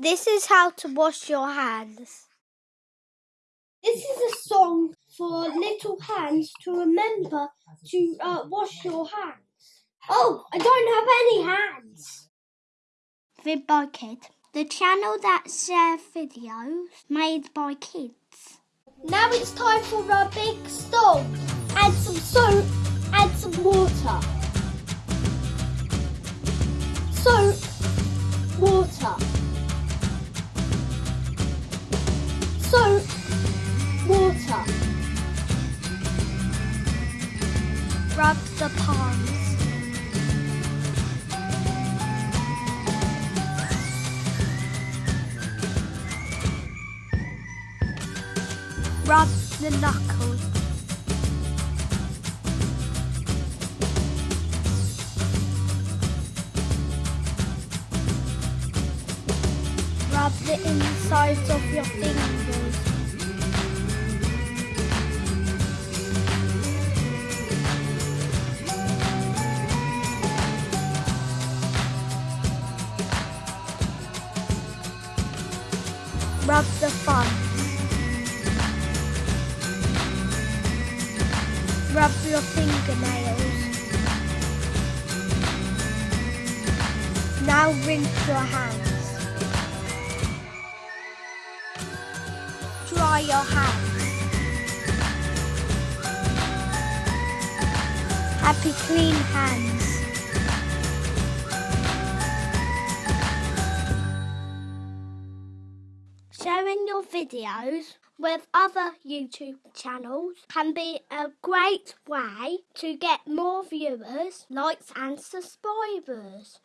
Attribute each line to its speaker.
Speaker 1: This is how to wash your hands.
Speaker 2: This is a song for little hands to remember to uh, wash your hands. Oh, I don't have any hands.
Speaker 1: Vid by Kid, the channel that shares videos made by kids.
Speaker 2: Now it's time for a big storm. Add some soap, add some water.
Speaker 1: Rub the palms. Rub the knuckles. Rub the insides of your fingers. Rub the thumbs. Rub your fingernails. Now rinse your hands. Dry your hands. Happy clean hands. Sharing your videos with other YouTube channels can be a great way to get more viewers, likes and subscribers.